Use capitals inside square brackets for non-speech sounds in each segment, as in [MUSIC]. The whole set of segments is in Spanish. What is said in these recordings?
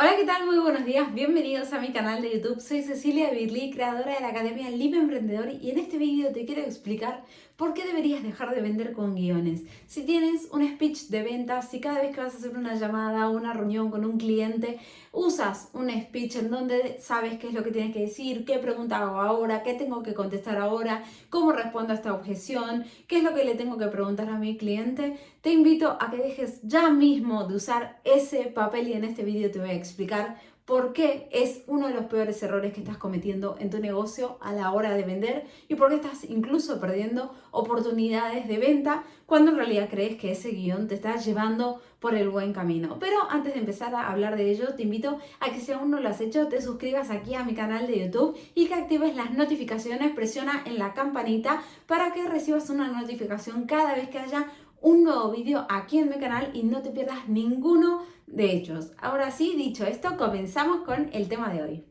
Hola, ¿qué tal? Muy buenos días, bienvenidos a mi canal de YouTube. Soy Cecilia Birli, creadora de la Academia Libre Emprendedor y en este vídeo te quiero explicar por qué deberías dejar de vender con guiones. Si tienes un speech de ventas, si cada vez que vas a hacer una llamada o una reunión con un cliente, usas un speech en donde sabes qué es lo que tienes que decir, qué pregunta hago ahora, qué tengo que contestar ahora, cómo respondo a esta objeción, qué es lo que le tengo que preguntar a mi cliente, te invito a que dejes ya mismo de usar ese papel y en este vídeo te voy a explicar por qué es uno de los peores errores que estás cometiendo en tu negocio a la hora de vender y por qué estás incluso perdiendo oportunidades de venta cuando en realidad crees que ese guion te está llevando por el buen camino. Pero antes de empezar a hablar de ello, te invito a que si aún no lo has hecho, te suscribas aquí a mi canal de YouTube y que actives las notificaciones, presiona en la campanita para que recibas una notificación cada vez que haya un nuevo vídeo aquí en mi canal y no te pierdas ninguno de ellos. Ahora sí, dicho esto, comenzamos con el tema de hoy.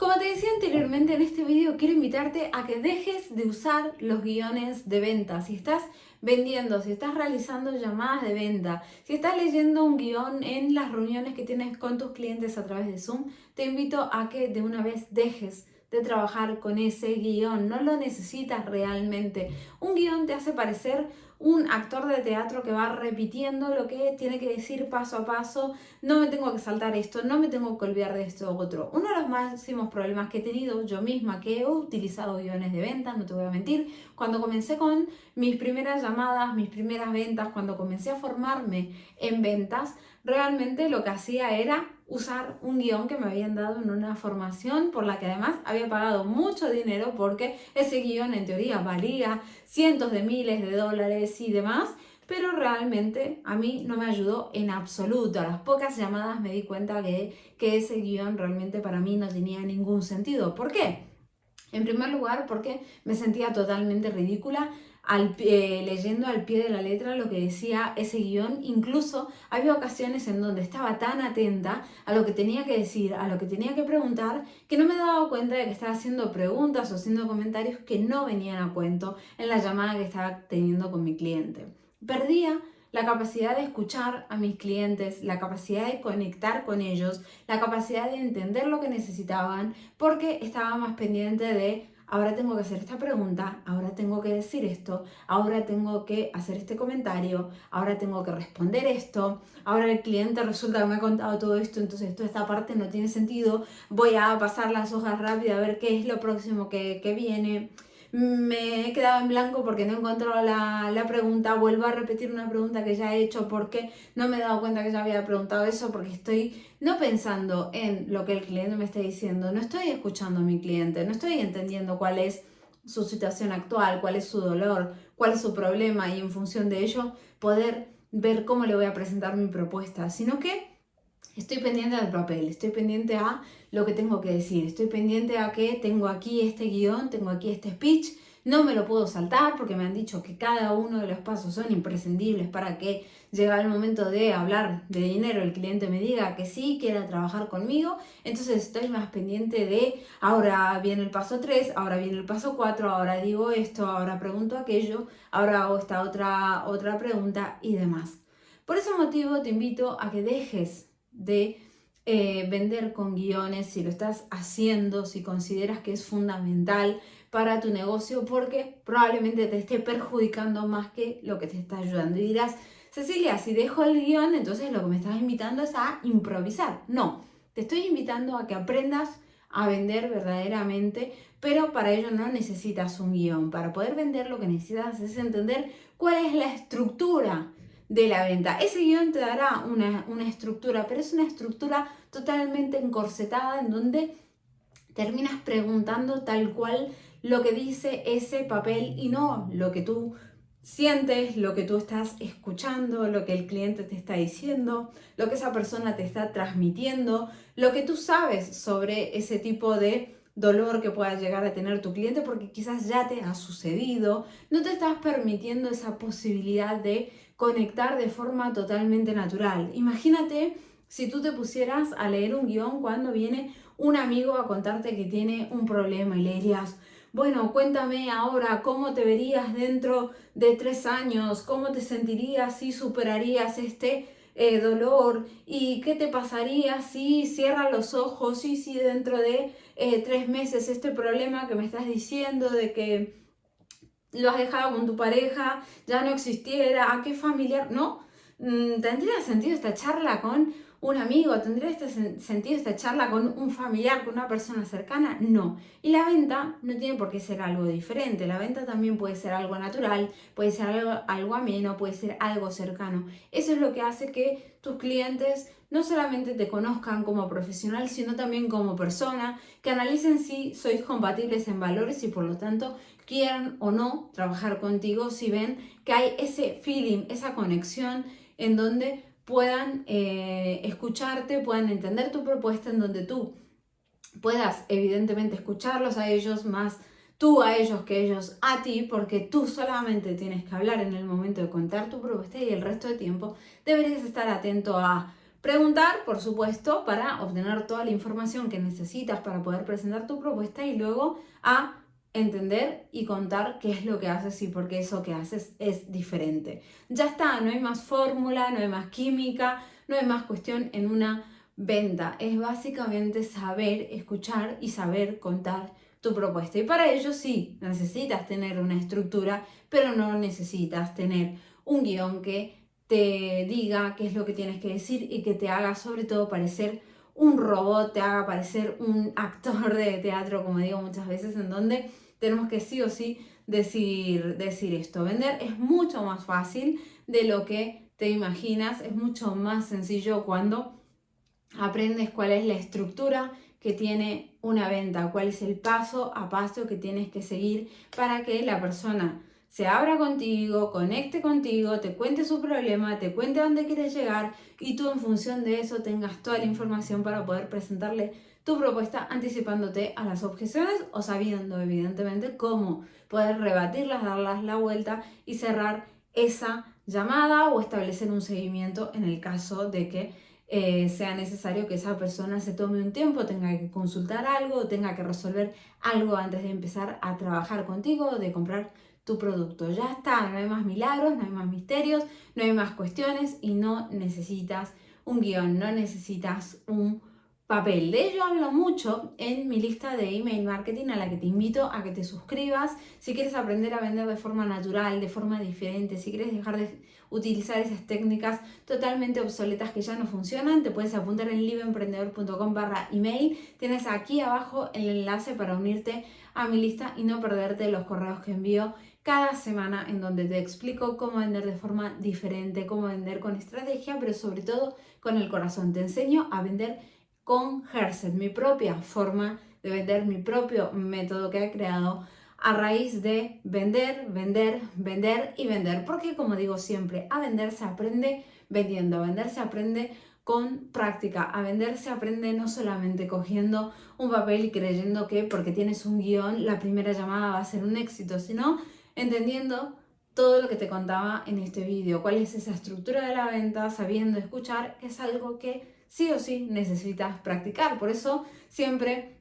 Como te decía anteriormente en este vídeo, quiero invitarte a que dejes de usar los guiones de venta. Si estás vendiendo, si estás realizando llamadas de venta, si estás leyendo un guion en las reuniones que tienes con tus clientes a través de Zoom, te invito a que de una vez dejes de trabajar con ese guion, no lo necesitas realmente. Un guion te hace parecer un actor de teatro que va repitiendo lo que tiene que decir paso a paso, no me tengo que saltar esto, no me tengo que olvidar de esto otro. Uno de los máximos problemas que he tenido yo misma, que he utilizado guiones de ventas, no te voy a mentir, cuando comencé con mis primeras llamadas, mis primeras ventas, cuando comencé a formarme en ventas, realmente lo que hacía era usar un guion que me habían dado en una formación por la que además había pagado mucho dinero porque ese guion en teoría valía cientos de miles de dólares y demás, pero realmente a mí no me ayudó en absoluto. A las pocas llamadas me di cuenta que, que ese guion realmente para mí no tenía ningún sentido. ¿Por qué? En primer lugar, porque me sentía totalmente ridícula al, leyendo al pie de la letra lo que decía ese guion. Incluso había ocasiones en donde estaba tan atenta a lo que tenía que decir, a lo que tenía que preguntar, que no me daba cuenta de que estaba haciendo preguntas o haciendo comentarios que no venían a cuento en la llamada que estaba teniendo con mi cliente. Perdía la capacidad de escuchar a mis clientes, la capacidad de conectar con ellos, la capacidad de entender lo que necesitaban, porque estaba más pendiente de ahora tengo que hacer esta pregunta, ahora tengo que decir esto, ahora tengo que hacer este comentario, ahora tengo que responder esto, ahora el cliente resulta que me ha contado todo esto, entonces toda esta parte no tiene sentido, voy a pasar las hojas rápido a ver qué es lo próximo que, que viene me he quedado en blanco porque no he encontrado la, la, pregunta, vuelvo a repetir una pregunta que ya he hecho porque no me he dado cuenta que ya había preguntado eso, porque estoy no pensando en lo que el cliente me está diciendo, no estoy escuchando a mi cliente, no estoy entendiendo cuál es su situación actual, cuál es su dolor, cuál es su problema y en función de ello poder ver cómo le voy a presentar mi propuesta, sino que estoy pendiente del papel, estoy pendiente a lo que tengo que decir, estoy pendiente a que tengo aquí este guion, tengo aquí este speech, no me lo puedo saltar porque me han dicho que cada uno de los pasos son imprescindibles para que llegue el momento de hablar de dinero, el cliente me diga que sí, quiera trabajar conmigo, entonces estoy más pendiente de ahora viene el paso 3, ahora viene el paso 4, ahora digo esto, ahora pregunto aquello, ahora hago esta otra, otra pregunta y demás. Por ese motivo te invito a que dejes de eh, vender con guiones, si lo estás haciendo, si consideras que es fundamental para tu negocio, porque probablemente te esté perjudicando más que lo que te está ayudando. Y dirás, Cecilia, si dejo el guion, entonces lo que me estás invitando es a improvisar. No, te estoy invitando a que aprendas a vender verdaderamente, pero para ello no necesitas un guion. Para poder vender lo que necesitas es entender cuál es la estructura de la venta. Ese guion te dará una, una estructura, pero es una estructura totalmente encorsetada en donde terminas preguntando tal cual lo que dice ese papel y no lo que tú sientes, lo que tú estás escuchando, lo que el cliente te está diciendo, lo que esa persona te está transmitiendo, lo que tú sabes sobre ese tipo de dolor que pueda llegar a tener tu cliente porque quizás ya te ha sucedido, no te estás permitiendo esa posibilidad de conectar de forma totalmente natural. Imagínate si tú te pusieras a leer un guion cuando viene un amigo a contarte que tiene un problema y le dirías, bueno, cuéntame ahora cómo te verías dentro de tres años, cómo te sentirías si superarías este eh, dolor y qué te pasaría si cierras los ojos y si dentro de eh, tres meses este problema que me estás diciendo de que lo has dejado con tu pareja ya no existiera, a qué familiar, ¿no? Mm, ¿Tendría sentido esta charla con un amigo? ¿Tendría este sentido esta charla con un familiar, con una persona cercana? No. Y la venta no tiene por qué ser algo diferente. La venta también puede ser algo natural, puede ser algo, algo ameno, puede ser algo cercano. Eso es lo que hace que tus clientes no solamente te conozcan como profesional, sino también como persona, que analicen si sois compatibles en valores y por lo tanto quieran o no trabajar contigo si ven que hay ese feeling, esa conexión en donde puedan eh, escucharte, puedan entender tu propuesta, en donde tú puedas evidentemente escucharlos a ellos más tú a ellos que ellos a ti, porque tú solamente tienes que hablar en el momento de contar tu propuesta y el resto de tiempo deberías estar atento a preguntar, por supuesto, para obtener toda la información que necesitas para poder presentar tu propuesta y luego a entender y contar qué es lo que haces y por qué eso que haces es diferente. Ya está, no hay más fórmula, no hay más química, no hay más cuestión en una venta. Es básicamente saber escuchar y saber contar tu propuesta. Y para ello sí, necesitas tener una estructura, pero no necesitas tener un guion que te diga qué es lo que tienes que decir y que te haga sobre todo parecer un robot, te haga parecer un actor de teatro, como digo muchas veces, en donde tenemos que sí o sí decir, decir esto. Vender es mucho más fácil de lo que te imaginas, es mucho más sencillo cuando aprendes cuál es la estructura que tiene una venta, cuál es el paso a paso que tienes que seguir para que la persona se abra contigo, conecte contigo, te cuente su problema, te cuente dónde quieres llegar y tú en función de eso tengas toda la información para poder presentarle tu propuesta anticipándote a las objeciones o sabiendo evidentemente cómo poder rebatirlas, darlas la vuelta y cerrar esa llamada o establecer un seguimiento en el caso de que eh, sea necesario que esa persona se tome un tiempo, tenga que consultar algo, tenga que resolver algo antes de empezar a trabajar contigo de comprar tu producto. Ya está, no hay más milagros, no hay más misterios, no hay más cuestiones y no necesitas un guion, no necesitas un papel. De ello hablo mucho en mi lista de email marketing a la que te invito a que te suscribas si quieres aprender a vender de forma natural, de forma diferente, si quieres dejar de utilizar esas técnicas totalmente obsoletas que ya no funcionan, te puedes apuntar en libroemprendedor.com barra email. Tienes aquí abajo el enlace para unirte a mi lista y no perderte los correos que envío cada semana en donde te explico cómo vender de forma diferente, cómo vender con estrategia, pero sobre todo con el corazón. Te enseño a vender con Herset, mi propia forma de vender, mi propio método que he creado a raíz de vender, vender, vender y vender. Porque como digo siempre, a vender se aprende vendiendo, a vender se aprende con práctica, a vender se aprende no solamente cogiendo un papel y creyendo que porque tienes un guion la primera llamada va a ser un éxito, sino entendiendo todo lo que te contaba en este vídeo, cuál es esa estructura de la venta, sabiendo escuchar, es algo que sí o sí necesitas practicar. Por eso siempre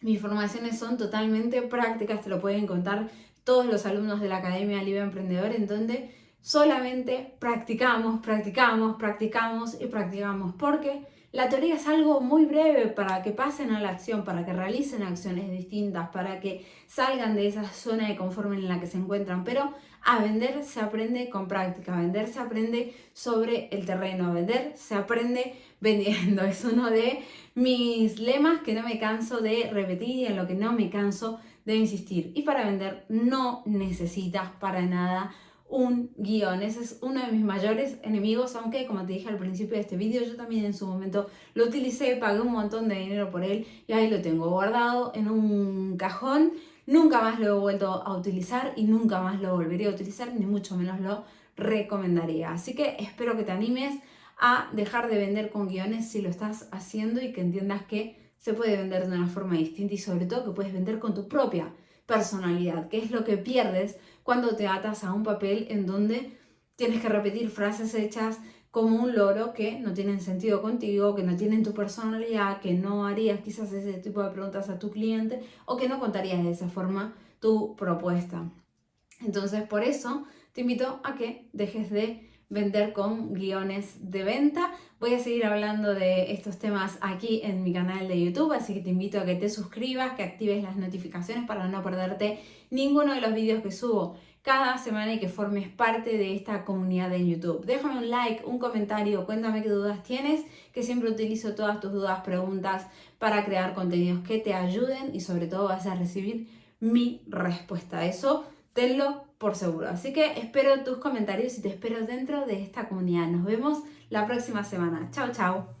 mis formaciones son totalmente prácticas, te lo pueden contar todos los alumnos de la Academia Libre Emprendedor, en donde solamente practicamos, practicamos, practicamos y practicamos, porque la teoría es algo muy breve para que pasen a la acción, para que realicen acciones distintas, para que salgan de esa zona de confort en la que se encuentran. Pero a vender se aprende con práctica, a vender se aprende sobre el terreno, a vender se aprende [LAUGHS] vendiendo. Es uno de mis lemas que no me canso de repetir y en lo que no me canso de insistir. Y para vender no necesitas para nada un guion. Ese es uno de mis mayores enemigos, aunque como te dije al principio de este vídeo, yo también en su momento lo utilicé, pagué un montón de dinero por él y ahí lo tengo guardado en un cajón. Nunca más lo he vuelto a utilizar y nunca más lo volvería a utilizar, ni mucho menos lo recomendaría. Así que espero que te animes a dejar de vender con guiones si lo estás haciendo y que entiendas que se puede vender de una forma distinta y sobre todo que puedes vender con tu propia personalidad, que es lo que pierdes cuando te atas a un papel en donde tienes que repetir frases hechas como un loro que no tienen sentido contigo, que no tienen tu personalidad, que no harías quizás ese tipo de preguntas a tu cliente o que no contarías de esa forma tu propuesta. Entonces, por eso te invito a que dejes de vender con guiones de venta. Voy a seguir hablando de estos temas aquí en mi canal de YouTube, así que te invito a que te suscribas, que actives las notificaciones para no perderte ninguno de los vídeos que subo cada semana y que formes parte de esta comunidad en YouTube. Déjame un like, un comentario, cuéntame qué dudas tienes, que siempre utilizo todas tus dudas, preguntas para crear contenidos que te ayuden y sobre todo vas a recibir mi respuesta. Eso tenlo por seguro. Así que espero tus comentarios y te espero dentro de esta comunidad. Nos vemos la próxima semana. Chao, chao.